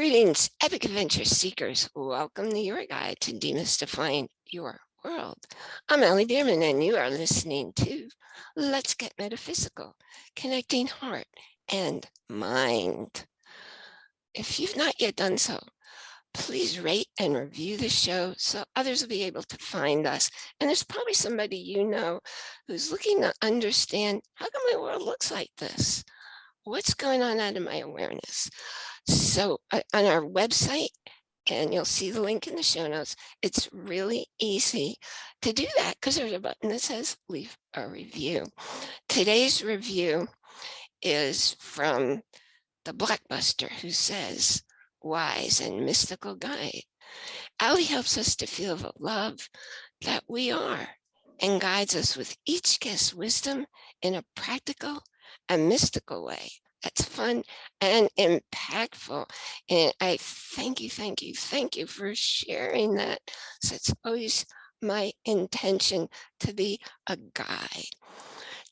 Greetings, epic adventure seekers. Welcome to your guide to demystifying your world. I'm Ellie Bierman and you are listening to Let's Get Metaphysical, connecting heart and mind. If you've not yet done so, please rate and review the show so others will be able to find us. And there's probably somebody you know who's looking to understand how come my world looks like this? What's going on out of my awareness? So uh, on our website, and you'll see the link in the show notes, it's really easy to do that because there's a button that says leave a review. Today's review is from the blockbuster who says, wise and mystical guide. Ali helps us to feel the love that we are and guides us with each guest's wisdom in a practical and mystical way that's fun and impactful. And I thank you, thank you, thank you for sharing that. So it's always my intention to be a guide.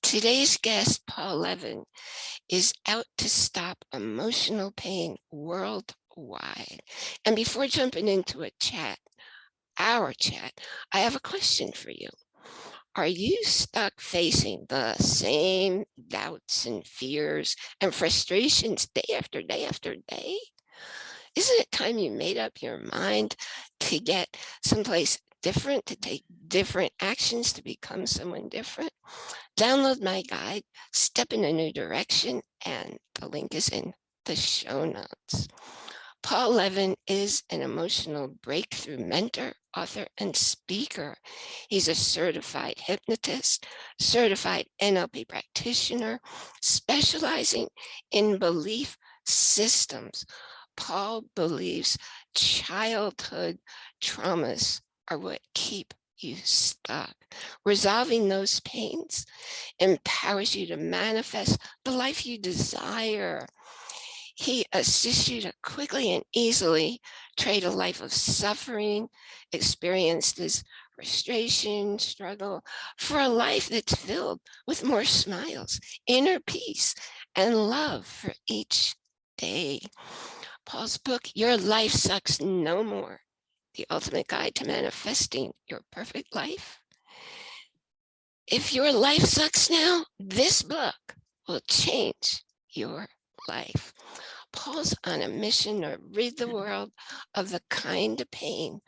Today's guest, Paul Levin, is out to stop emotional pain worldwide. And before jumping into a chat, our chat, I have a question for you. Are you stuck facing the same doubts and fears and frustrations day after day after day? Isn't it time you made up your mind to get someplace different, to take different actions to become someone different? Download my guide, Step in a New Direction, and the link is in the show notes. Paul Levin is an emotional breakthrough mentor, author, and speaker. He's a certified hypnotist, certified NLP practitioner, specializing in belief systems. Paul believes childhood traumas are what keep you stuck. Resolving those pains empowers you to manifest the life you desire. He assists you to quickly and easily trade a life of suffering, experienced as frustration, struggle, for a life that's filled with more smiles, inner peace, and love for each day. Paul's book, Your Life Sucks No More, The Ultimate Guide to Manifesting Your Perfect Life. If your life sucks now, this book will change your life. Paul's on a mission to rid the mm-hmm. world of the kind of pain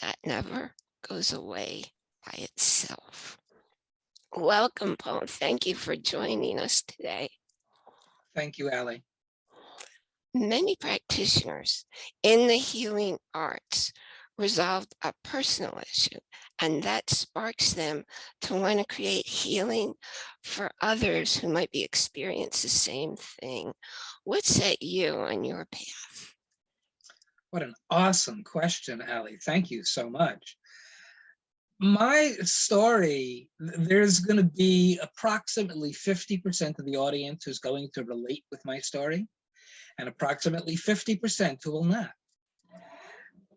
that never goes away by itself. Welcome, Paul. Thank you for joining us today. Thank you, Ali. Many practitioners in the healing arts resolved a personal issue and that sparks them to want to create healing for others who might be experiencing the same thing. What set you on your path? What an awesome question, Ali. Thank you so much. My story, there's going to be approximately 50% of the audience who's going to relate with my story and approximately 50% who will not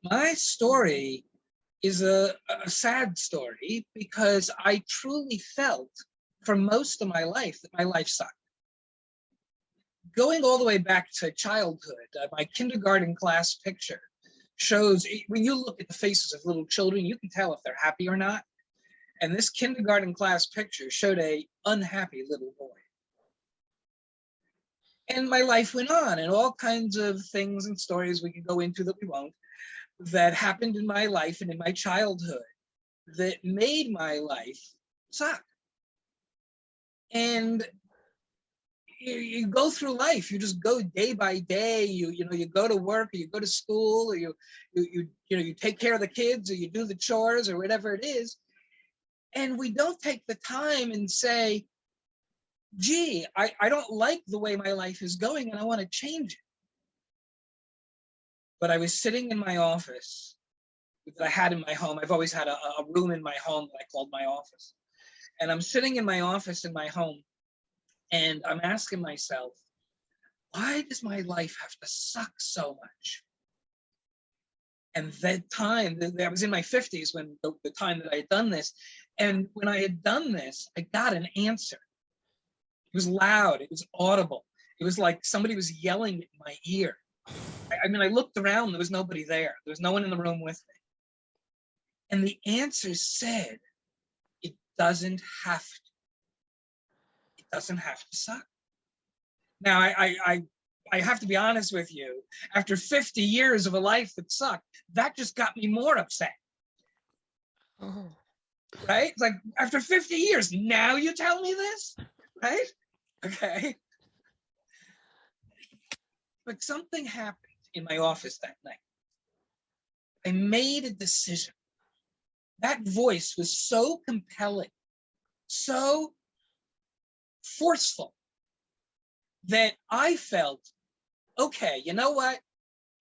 my story is a, a sad story because I truly felt for most of my life that my life sucked. Going all the way back to childhood, uh, my kindergarten class picture shows, when you look at the faces of little children, you can tell if they're happy or not. And this kindergarten class picture showed a unhappy little boy. And my life went on and all kinds of things and stories we could go into that we won't that happened in my life and in my childhood that made my life suck. And you, you, go through life, you just go day by day, you you know, you go to work or you go to school or you, you, you, you know, you take care of the kids or you do the chores or whatever it is. And we don't take the time and say, gee, I, I don't like the way my life is going and I want to change it but I was sitting in my office that I had in my home. I've always had a, a room in my home that I called my office. And I'm sitting in my office in my home and I'm asking myself, why does my life have to suck so much? And that time, I was in my 50s when the, the time that I had done this. And when I had done this, I got an answer. It was loud, it was audible. It was like somebody was yelling in my ear. I, mean, I looked around, there was nobody there. There was no one in the room with me. And the answer said, it doesn't have to. It doesn't have to suck. Now, I, I, I, I have to be honest with you. After 50 years of a life that sucked, that just got me more upset, Oh, right? It's like after 50 years, now you tell me this, right? Okay. But something happened in my office that night. I made a decision. That voice was so compelling, so forceful that I felt, okay, you know what?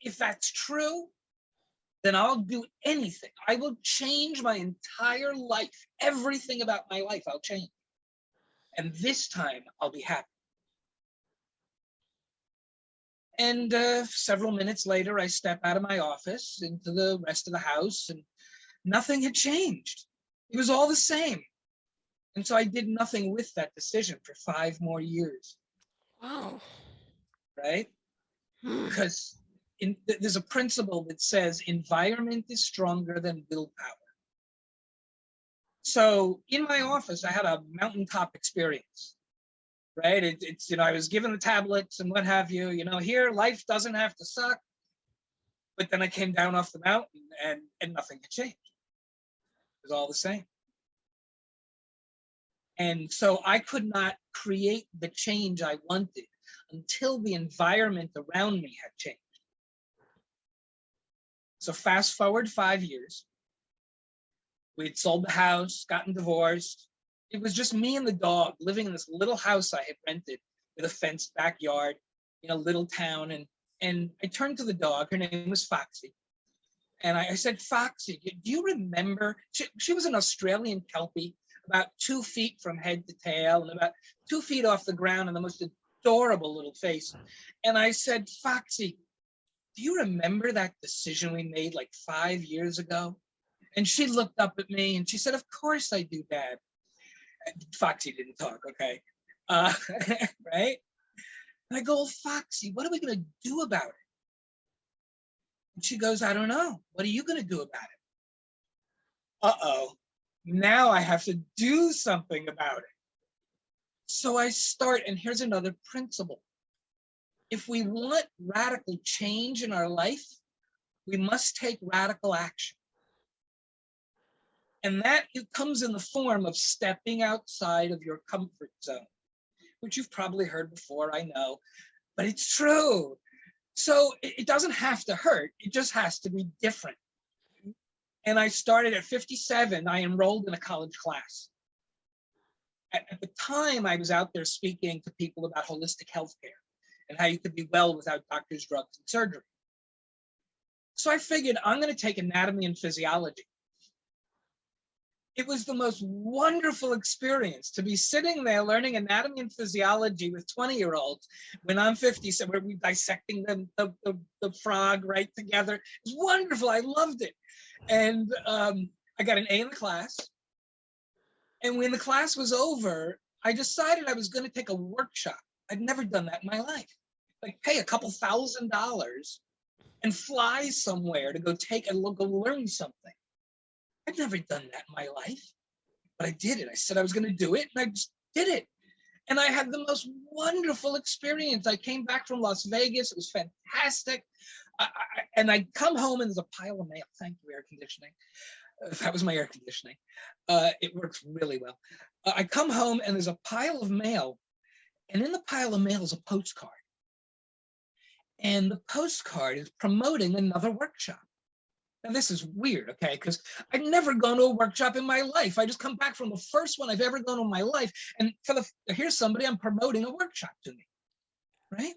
If that's true, then I'll do anything. I will change my entire life. Everything about my life, I'll change. And this time I'll be happy. And uh, several minutes later, I step out of my office into the rest of the house and nothing had changed. It was all the same. And so I did nothing with that decision for five more years, wow. right? Hmm. Because in, there's a principle that says environment is stronger than willpower. So in my office, I had a mountaintop experience, right? It, it's, you know, I was given the tablets and what have you, you know, here life doesn't have to suck. But then I came down off the mountain and, and nothing had changed. It was all the same. And so I could not create the change I wanted until the environment around me had changed. So fast forward five years. We'd sold the house, gotten divorced. It was just me and the dog living in this little house I had rented with a fenced backyard in a little town. And, and I turned to the dog, her name was Foxy. And I, I said, Foxy, do you remember? She, she was an Australian Kelpie, about two feet from head to tail and about two feet off the ground and the most adorable little face. And I said, Foxy, do you remember that decision we made like five years ago? And she looked up at me and she said, of course I do, Dad. Foxy didn't talk, okay? Uh, right? And I go, "Well, Foxy, what are we gonna do about it? And she goes, I don't know. What are you gonna do about it? Uh-oh, now I have to do something about it. So I start, and here's another principle. If we want radical change in our life, we must take radical action. And that it comes in the form of stepping outside of your comfort zone, which you've probably heard before, I know, but it's true. So it, doesn't have to hurt, it just has to be different. And I started at 57, I enrolled in a college class. At, at the time, I was out there speaking to people about holistic healthcare and how you could be well without doctors, drugs, and surgery. So I figured I'm going to take anatomy and physiology. It was the most wonderful experience to be sitting there learning anatomy and physiology with 20 year olds when I'm 50, so we're dissecting the, the, the, the frog right together. It's wonderful. I loved it. And um, I got an A in the class. And when the class was over, I decided I was going to take a workshop. I'd never done that in my life. Like pay a couple thousand dollars and fly somewhere to go take a look and go learn something. I'd never done that in my life, but I did it. I said I was going to do it and I just did it. And I had the most wonderful experience. I came back from Las Vegas. It was fantastic. I, I, and I come home and there's a pile of mail. Thank you, air conditioning. Uh, that was my air conditioning. Uh, it works really well. Uh, I come home and there's a pile of mail. And in the pile of mail is a postcard. And the postcard is promoting another workshop. Now this is weird, okay? Because I've never gone to a workshop in my life. I just come back from the first one I've ever gone in my life. And for the here's somebody I'm promoting a workshop to me, right?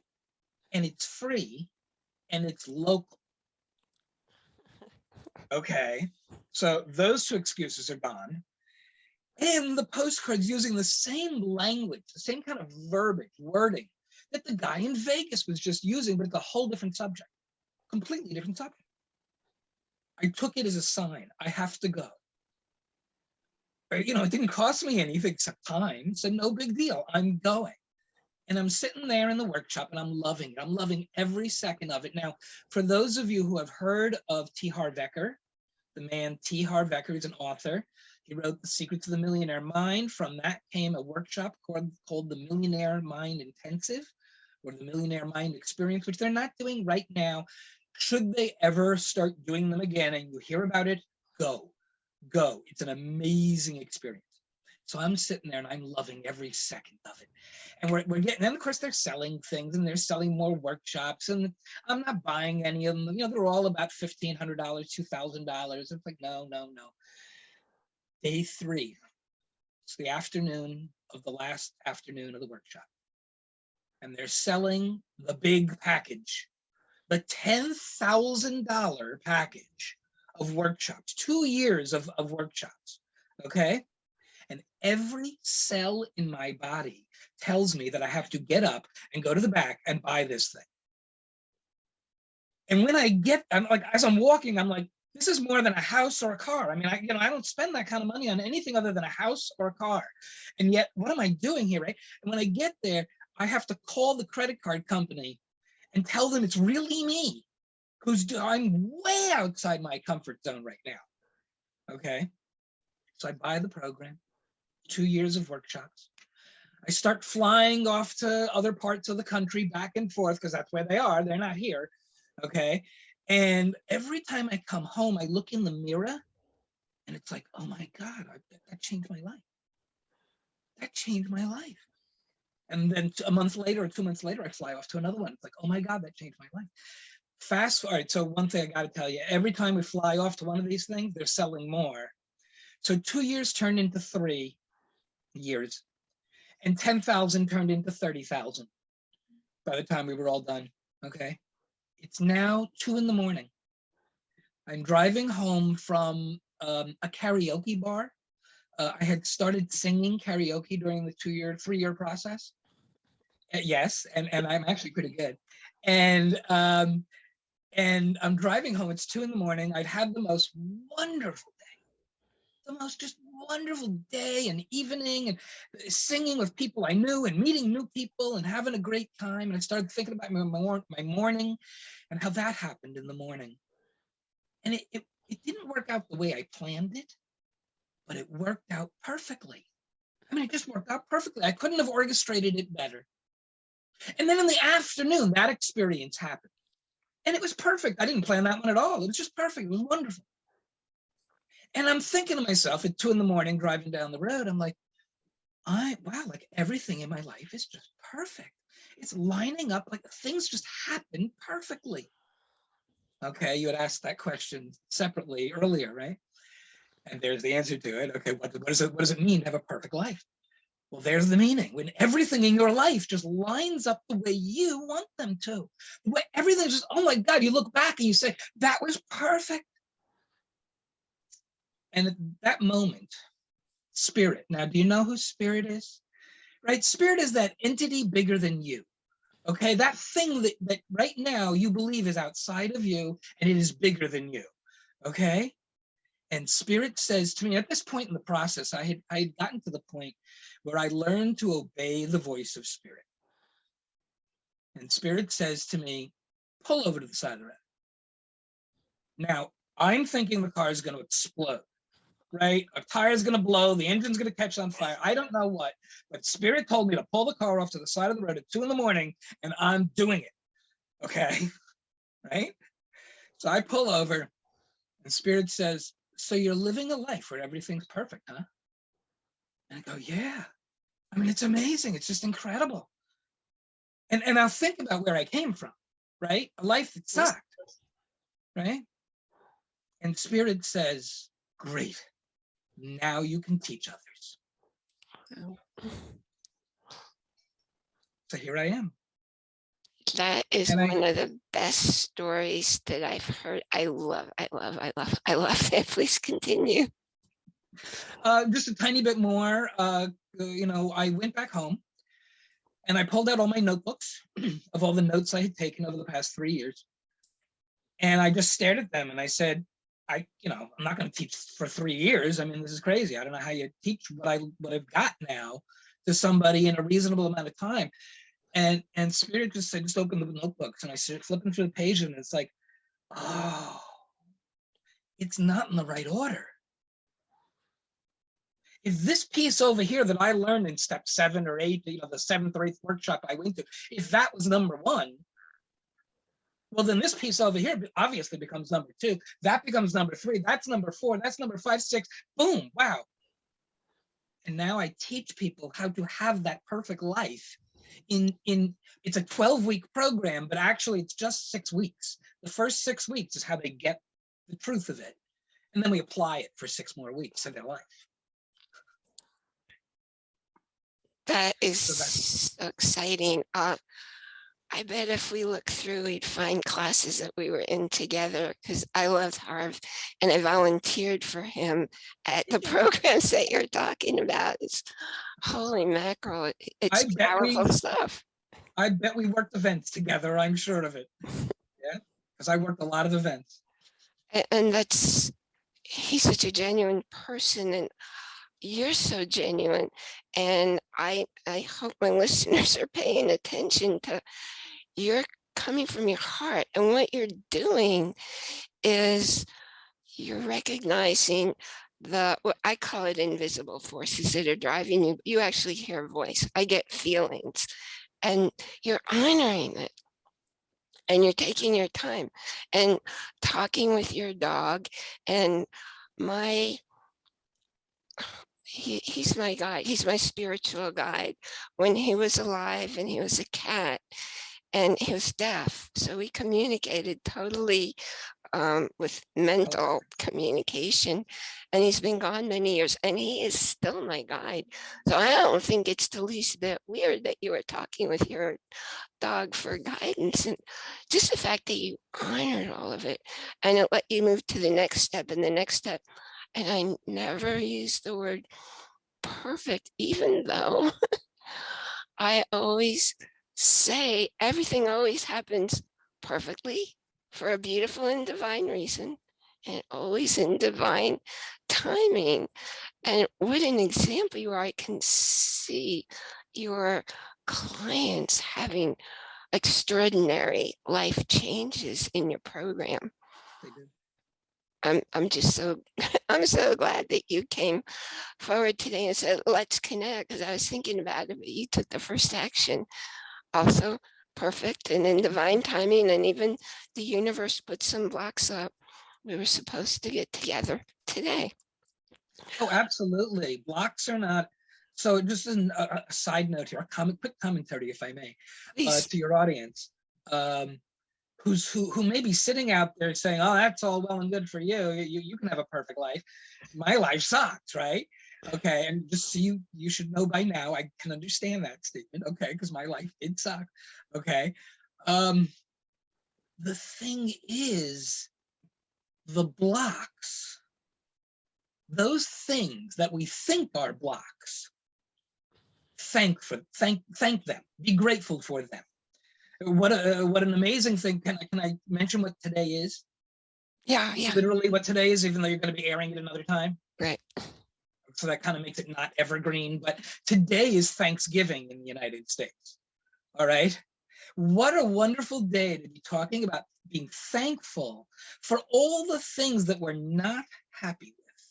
And it's free and it's local. Okay, so those two excuses are gone. And the postcard's using the same language, the same kind of verbiage, wording that the guy in Vegas was just using, but it's a whole different subject, completely different subject. I took it as a sign. I have to go. Right? You know, it didn't cost me anything except time. So no big deal. I'm going. And I'm sitting there in the workshop and I'm loving it. I'm loving every second of it. Now, for those of you who have heard of T. Harv Eker, the man T. Harv Eker is an author. He wrote The Secrets of the Millionaire Mind. From that came a workshop called, called the Millionaire Mind Intensive or the Millionaire Mind Experience, which they're not doing right now. Should they ever start doing them again and you hear about it, go, go. It's an amazing experience. So I'm sitting there and I'm loving every second of it. And we're, we're getting, and of course they're selling things and they're selling more workshops and I'm not buying any of them. You know, they're all about $1,500, $2,000. It's like, no, no, no. Day three, it's the afternoon of the last afternoon of the workshop. And they're selling the big package, the $10,000 package of workshops, two years of, of workshops, okay? And every cell in my body tells me that I have to get up and go to the back and buy this thing. And when I get, I'm like, as I'm walking, I'm like, this is more than a house or a car. I mean, I, you know, I don't spend that kind of money on anything other than a house or a car. And yet, what am I doing here, right? And when I get there, I have to call the credit card company and tell them it's really me who's I'm way outside my comfort zone right now. Okay. So I buy the program, two years of workshops. I start flying off to other parts of the country back and forth because that's where they are. They're not here. Okay. And every time I come home, I look in the mirror and it's like, oh my God, I, that changed my life. That changed my life. And then a month later or two months later, I fly off to another one. It's like, oh my God, that changed my life. Fast forward. So one thing I got to tell you, every time we fly off to one of these things, they're selling more. So two years turned into three years and 10,000 turned into 30,000 by the time we were all done. Okay. It's now two in the morning. I'm driving home from um, a karaoke bar. Uh, I had started singing karaoke during the two year, three year process. Uh, yes, and, and I'm actually pretty good. And um, and I'm driving home. It's two in the morning. I'd had the most wonderful day, the most just wonderful day and evening and singing with people I knew and meeting new people and having a great time. And I started thinking about my, my morning and how that happened in the morning. And it, it, it didn't work out the way I planned it, but it worked out perfectly. I mean, it just worked out perfectly. I couldn't have orchestrated it better. And then in the afternoon, that experience happened. And it was perfect. I didn't plan that one at all. It was just perfect. It was wonderful. And I'm thinking to myself at two in the morning, driving down the road, I'm like, I, wow, like everything in my life is just perfect. It's lining up like things just happen perfectly. Okay, you had asked that question separately earlier, right? And there's the answer to it. Okay, what, what, does it, what does it mean to have a perfect life? Well, there's the meaning. When everything in your life just lines up the way you want them to. The way everything's just, oh my God, you look back and you say, that was perfect. And at that moment, spirit. Now, do you know who spirit is? Right? Spirit is that entity bigger than you. Okay, that thing that, that right now you believe is outside of you and it is bigger than you. Okay. And spirit says to me at this point in the process, I had I had gotten to the point where I learned to obey the voice of spirit. And spirit says to me, pull over to the side of the road. Now, I'm thinking the car is going to explode right? A tire is gonna blow, the engine's gonna catch on fire. I don't know what, but Spirit told me to pull the car off to the side of the road at two in the morning and I'm doing it, okay? right? So I pull over and Spirit says, so you're living a life where everything's perfect, huh? And I go, yeah. I mean, it's amazing. It's just incredible. And, and I'll think about where I came from, right? A life that sucked, right? And Spirit says, great now you can teach others. So here I am. That is And I- one of the best stories that I've heard. I love, I love, I love, I love that. Please continue. Uh, just a tiny bit more, uh, you know, I went back home and I pulled out all my notebooks of all the notes I had taken over the past three years. And I just stared at them and I said, I, you know, I'm not going to teach for three years. I mean, this is crazy. I don't know how you teach what I what I've got now to somebody in a reasonable amount of time. And, and Spirit just, I just opened the notebooks and I started flipping through the page and it's like, oh, it's not in the right order. If this piece over here that I learned in step seven or eight, you know, the seventh or eighth workshop I went to, if that was number one, well, then this piece over here obviously becomes number two. That becomes number three. That's number four. That's number five, six. Boom. Wow. And now I teach people how to have that perfect life in in it's a 12 week program but actually it's just six weeks. The first six weeks is how they get the truth of it. And then we apply it for six more weeks of their life. That is So so exciting. Uh, I bet if we look through, we'd find classes that we were in together because I loved Harv and I volunteered for him at the programs that you're talking about. It's holy mackerel. it- It's bet we- powerful stuff. i bet we worked events together i'm sure of it yeah because i worked a lot of events A- And that's, he's such a genuine person and you're so genuine. And I, I hope my listeners are paying attention to you're coming from your heart and what you're doing is you're recognizing the, what I call it invisible forces that are driving you. You actually hear a voice. I get feelings and you're honoring it and you're taking your time and talking with your dog and my he, he's my guide he's my spiritual guide when he was alive and he was a cat and he was deaf so we communicated totally um, with mental communication and he's been gone many years and he is still my guide. So i don't think it's the least bit weird that you were talking with your dog for guidance and just the fact that you honored all of it and it let you move to the next step and the next step. And i never used the word perfect even though i always say everything always happens perfectly for a beautiful and divine reason and always in divine timing. And what an example you are. I can see your clients having extraordinary life changes in your program. I'm, I'm just so, I'm so glad that you came forward today and said, let's connect, because I was thinking about it, but you took the first action. Also perfect and in divine timing, and even the universe put some blocks up. We were supposed to get together today. oh absolutely blocks are not so just an, a, a side note here a comment quick commentary if i may uh, to your audience um, who's who who may be sitting out there saying, "Oh, that's all well and good for you. You you can have a perfect life. My life sucks, right?" Okay, and just so you you should know by now, I can understand that statement. Okay, because my life did suck. Okay, um, the thing is, the blocks, those things that we think are blocks, thank for thank thank them. Be grateful for them what a what an amazing thing can i can i mention what today is yeah, yeah, literally what today is even though you're going to be airing it another time right. So that kind of makes it not evergreen but today is thanksgiving in the united states all right? What a wonderful day to be talking about being thankful for all the things that we're not happy with.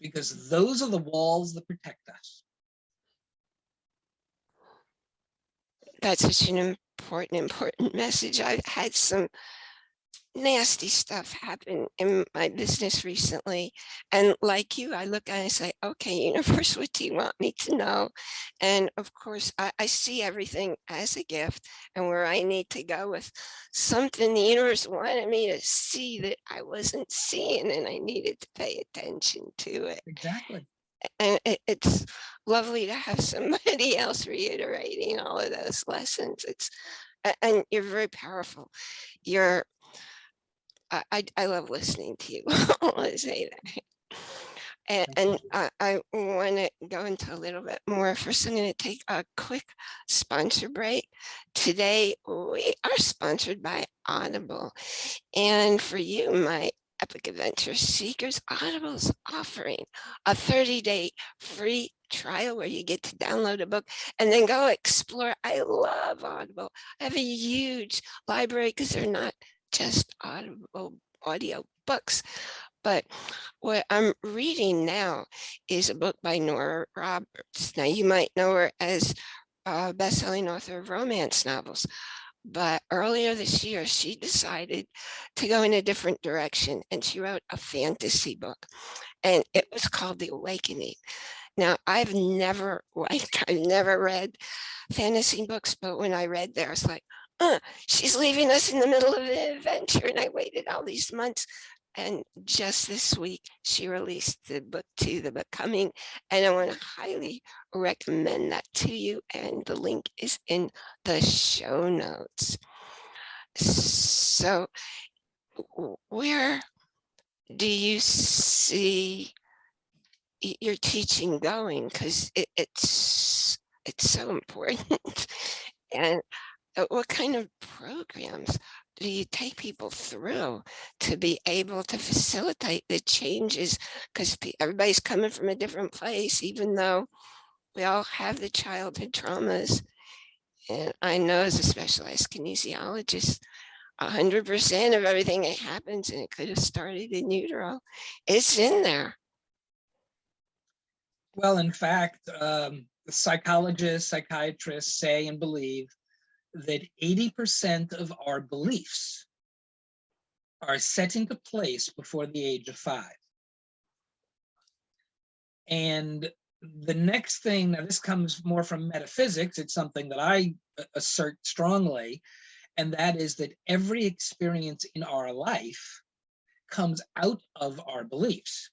Because those are the walls that protect us. That's such an important, important message. I've had some nasty stuff happened in my business recently. And like you, I look and I say, okay, universe, what do you want me to know? And of course, I, I see everything as a gift and where I need to go with something the universe wanted me to see that I wasn't seeing and I needed to pay attention to it. exactly and it, it's lovely to have somebody else reiterating all of those lessons. It's and you're very powerful. You're I I, I love listening to you. I want say that. And, and I, I want to go into a little bit more. First, I'm going to take a quick sponsor break. Today, we are sponsored by Audible. And for you, my Epic Adventure Seekers, Audible's offering a 30-day free trial where you get to download a book and then go explore. I love Audible. I have a huge library because they're not just Audible audio books, but what I'm reading now is a book by Nora Roberts. Now you might know her as a best-selling author of romance novels, but earlier this year she decided to go in a different direction and she wrote a fantasy book and it was called The Awakening. Now I've never like I've never read fantasy books, but when I read was like, uh, she's leaving us in the middle of an adventure. And I waited all these months. And just this week, she released the book to the becoming. And I want to highly recommend that to you. And the link is in the show notes. So where do you see your teaching going? Because it, it's it's so important. and what kind of programs do you take people through to be able to facilitate the changes? Because everybody's coming from a different place, even though we all have the childhood traumas. And I know as a specialized kinesiologist, 100% of everything that happens, and it could have started in utero, it's in there. Well, in fact, um, psychologists, psychiatrists say and believe that 80% of our beliefs are set into place before the age of five. And the next thing, now this comes more from metaphysics, it's something that I assert strongly, and that is that every experience in our life comes out of our beliefs.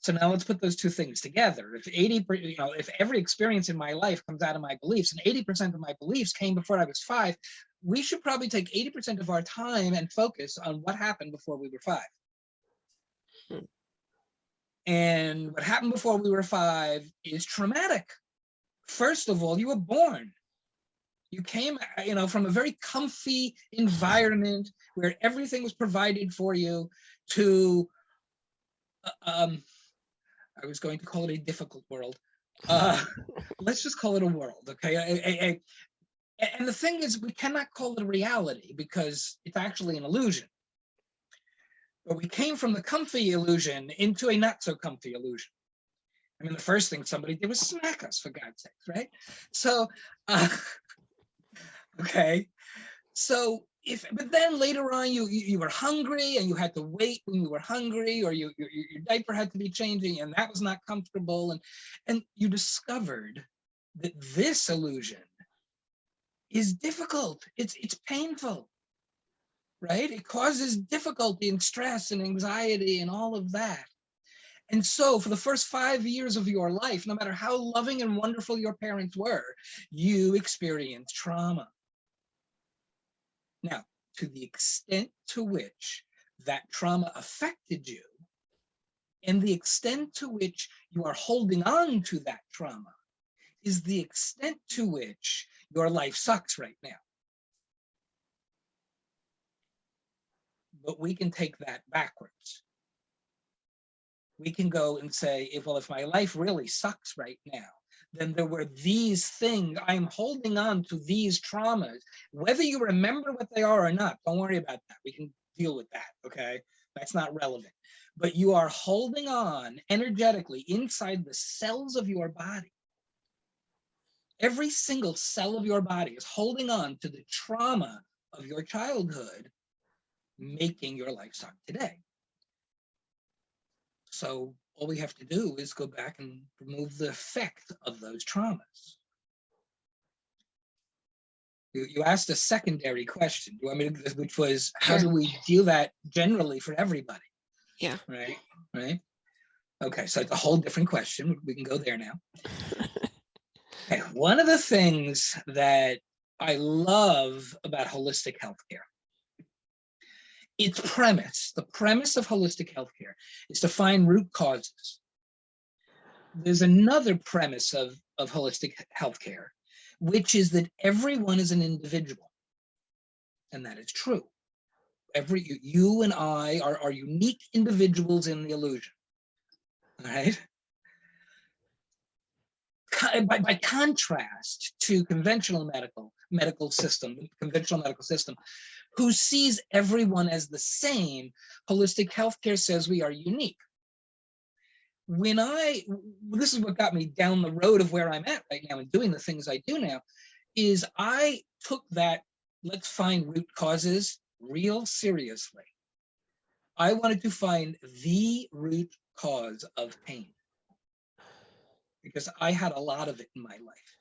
So now let's put those two things together. If 80, you know, if every experience in my life comes out of my beliefs and 80% of my beliefs came before I was five, we should probably take 80% of our time and focus on what happened before we were five. Hmm. And what happened before we were five is traumatic. First of all, you were born. You came, you know, from a very comfy environment where everything was provided for you to uh, um, I was going to call it a difficult world. Uh, let's just call it a world, okay? A, a, a, and the thing is, we cannot call it a reality because it's actually an illusion. But we came from the comfy illusion into a not so comfy illusion. I mean, the first thing somebody did was smack us, for God's sake, right? So, uh, okay. So if but then later on you, you, you were hungry and you had to wait when you were hungry or you, your, your diaper had to be changing and that was not comfortable. And and you discovered that this illusion is difficult. It's it's painful right? It causes difficulty and stress and anxiety and all of that. And so for the first five years of your life no matter how loving and wonderful your parents were you experienced trauma now, to the extent to which that trauma affected you and the extent to which you are holding on to that trauma is the extent to which your life sucks right now. But we can take that backwards. We can go and say, if, well, if my life really sucks right now, then there were these things. I'm holding on to these traumas. Whether you remember what they are or not, don't worry about that. We can deal with that, okay? That's not relevant. But you are holding on energetically inside the cells of your body. Every single cell of your body is holding on to the trauma of your childhood, making your life suck today. So all we have to do is go back and remove the effect of those traumas. You, you asked a secondary question, you want me to, which was how do we deal that generally for everybody? Yeah. Right, right. Okay, so it's a whole different question. We can go there now. okay, one of the things that I love about holistic healthcare its premise, the premise of holistic healthcare is to find root causes. There's another premise of, of holistic healthcare, which is that everyone is an individual. And that is true. Every you and I are, are unique individuals in the illusion. All right. by, by contrast to conventional medical medical system, conventional medical system, who sees everyone as the same, holistic healthcare says we are unique. When I, this is what got me down the road of where I'm at right now and doing the things I do now, is I took that, let's find root causes real seriously. I wanted to find the root cause of pain because I had a lot of it in my life,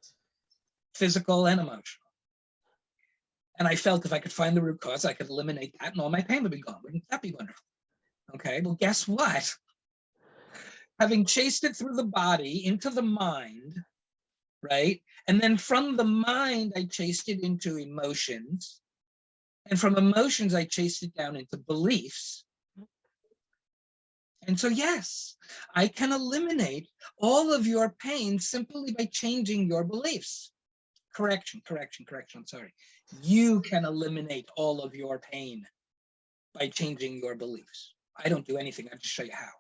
physical and emotional. And I felt if I could find the root cause, I could eliminate that and all my pain would be gone. Wouldn't that be wonderful? Okay, well, guess what? Having chased it through the body into the mind, right? And then from the mind, I chased it into emotions. And from emotions, I chased it down into beliefs. And so, yes, I can eliminate all of your pain simply by changing your beliefs. Correction, correction, correction, sorry. You can eliminate all of your pain by changing your beliefs. I don't do anything, I just show you how.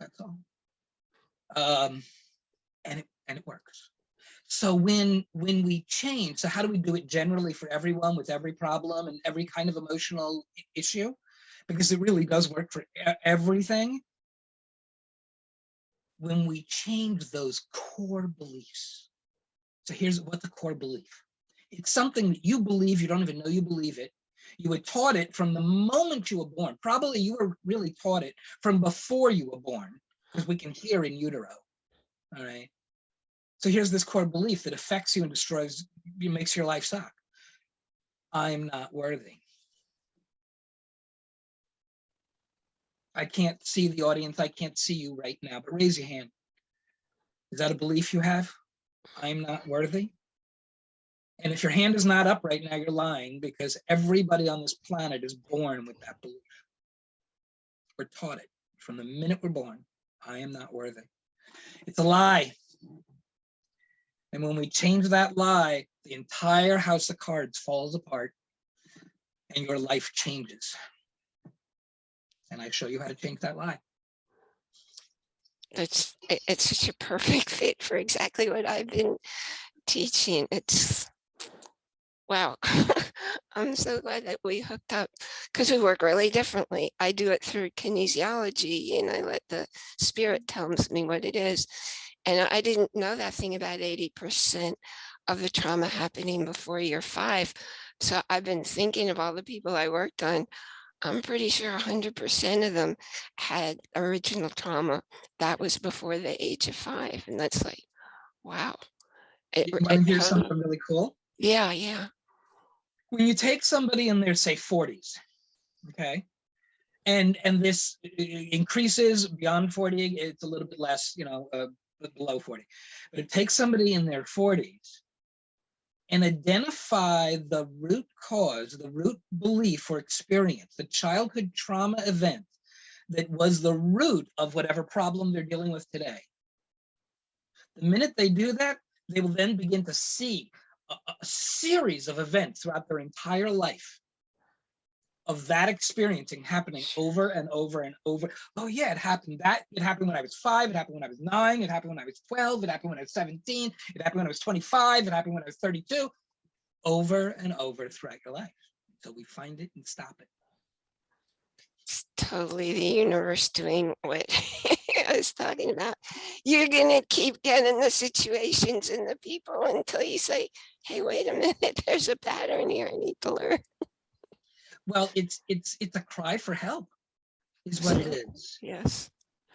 That's all. Um, and, it, and it works. So when when we change, so how do we do it generally for everyone with every problem and every kind of emotional issue? Because it really does work for everything. When we change those core beliefs. So here's what the core belief. It's something that you believe, you don't even know you believe it. You were taught it from the moment you were born. Probably you were really taught it from before you were born, because we can hear in utero. All right. So here's this core belief that affects you and destroys, you makes your life suck. I'm not worthy. I can't see the audience. I can't see you right now, but raise your hand. Is that a belief you have? I'm not worthy. And if your hand is not up right now, you're lying because everybody on this planet is born with that belief. We're taught it from the minute we're born. I am not worthy. It's a lie. And when we change that lie, the entire house of cards falls apart and your life changes. And I show you how to change that lie. It's, it's such a perfect fit for exactly what I've been teaching. It's, wow. I'm so glad that we hooked up because we work really differently. I do it through kinesiology and I let the spirit tell me what it is. And I didn't know that thing about 80% of the trauma happening before year five. So I've been thinking of all the people I worked on. I'm pretty sure 100% of them had original trauma that was before the age of five. And that's like, wow. It, You want to hear something really cool? yeah, yeah. when you take somebody in their say 40s okay and and this i- i- increases beyond 40 it's a little bit less you know uh, below 40 but it takes somebody in their 40s and identify the root cause the root belief or experience the childhood trauma event that was the root of whatever problem they're dealing with today. The minute they do that they will then begin to see a, a series of events throughout their entire life of that experiencing happening over and over and over. Oh yeah, it happened that, it happened when I was five, it happened when I was nine, it happened when I was 12, it happened when I was 17, it happened when I was 25, it happened when I was 32, over and over throughout your life. So we find it and stop it. It's totally the universe doing what I was talking about. You're gonna keep getting the situations and the people until you say, hey, wait a minute, there's a pattern here I need to learn. Well, it's it's it's a cry for help, is what it is. Yes.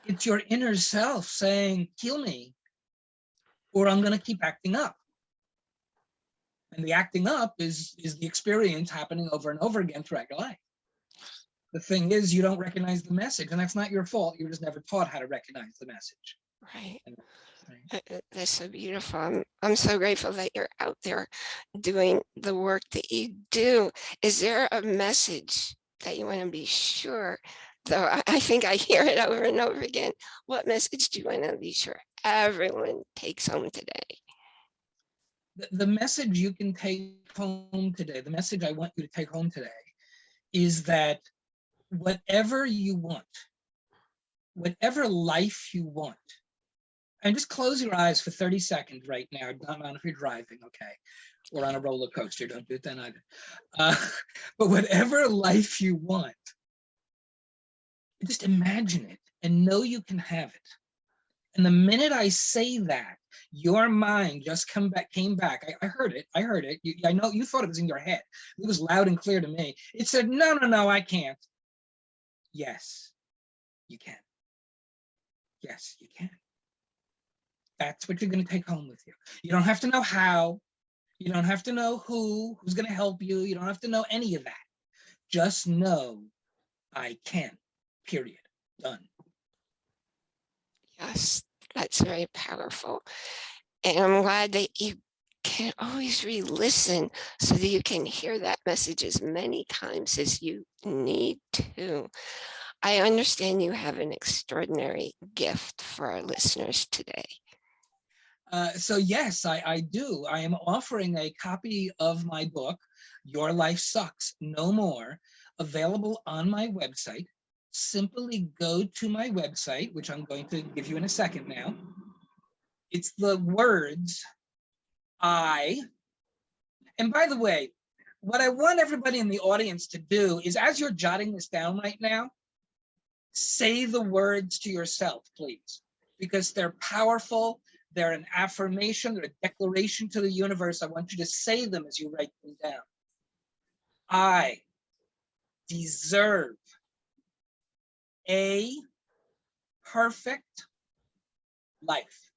It's your inner self saying, kill me, or I'm gonna keep acting up. And the acting up is is the experience happening over and over again throughout your life. The thing is, you don't recognize the message, and that's not your fault. You were just never taught how to recognize the message. Right. right? That's so beautiful. I'm, I'm so grateful that you're out there doing the work that you do. Is there a message that you want to be sure? Though I, I think I hear it over and over again. What message do you want to be sure everyone takes home today? The, the message you can take home today, the message I want you to take home today, is that whatever you want, whatever life you want, And just close your eyes for 30 seconds right now. Don't mind if you're driving, okay? Or on a roller coaster, don't do it then either. Uh, but whatever life you want, just imagine it and know you can have it. And the minute I say that, your mind just come back, came back. I, I heard it. I heard it. You, I know you thought it was in your head. It was loud and clear to me. It said, no, no, no, I can't. Yes, you can. Yes, you can. That's what you're going to take home with you. You don't have to know how. You don't have to know who, who's going to help you. You don't have to know any of that. Just know I can, period. Done. Yes, that's very powerful. And I'm glad that you can always re-listen so that you can hear that message as many times as you need to. I understand you have an extraordinary gift for our listeners today. Uh, so yes, I, I do. I am offering a copy of my book, Your Life Sucks No More, available on my website. Simply go to my website, which I'm going to give you in a second now. It's the words I, and by the way, what I want everybody in the audience to do is as you're jotting this down right now, say the words to yourself, please, because they're powerful they're an affirmation, they're a declaration to the universe. I want you to say them as you write them down. I deserve a perfect life.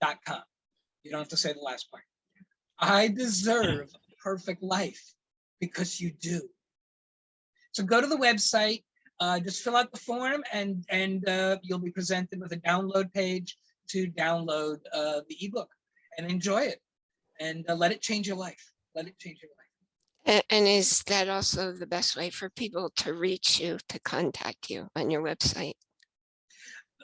Dot com. You don't have to say the last part. I deserve a perfect life because you do. So go to the website, uh, just fill out the form and and uh, you'll be presented with a download page to download uh, the ebook and enjoy it and uh, let it change your life. Let it change your life. And, is that also the best way for people to reach you, to contact you on your website?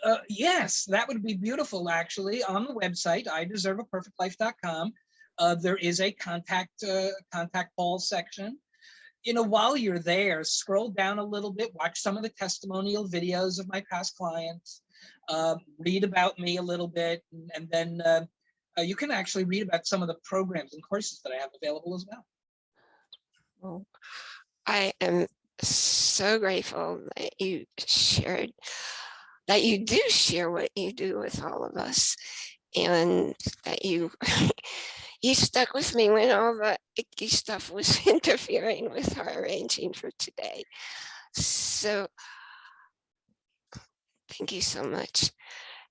Uh, yes, that would be beautiful, actually. On the website, I deserve a perfect life.com. Uh, there is a contact uh, contact Paul section you know, while you're there, scroll down a little bit, watch some of the testimonial videos of my past clients, uh, read about me a little bit, and, and then uh, uh, you can actually read about some of the programs and courses that I have available as well. Well, I am so grateful that you shared, that you do share what you do with all of us and that you you stuck with me when all the icky stuff was interfering with our arranging for today. So thank you so much.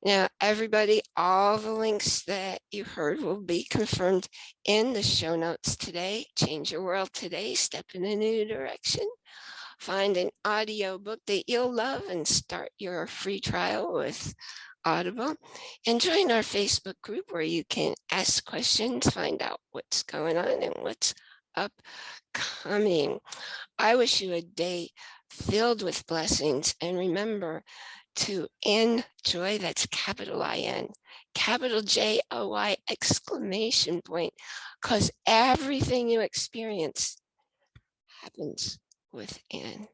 Now, everybody, all the links that you heard will be confirmed in the show notes today. Change your world today, step in a new direction. Find an audio book that you'll love and start your free trial with Audible and join our Facebook group where you can ask questions, find out what's going on and what's upcoming. I wish you a day filled with blessings and remember to enjoy, that's capital I-N, capital J-O-Y exclamation point, because everything you experience happens within.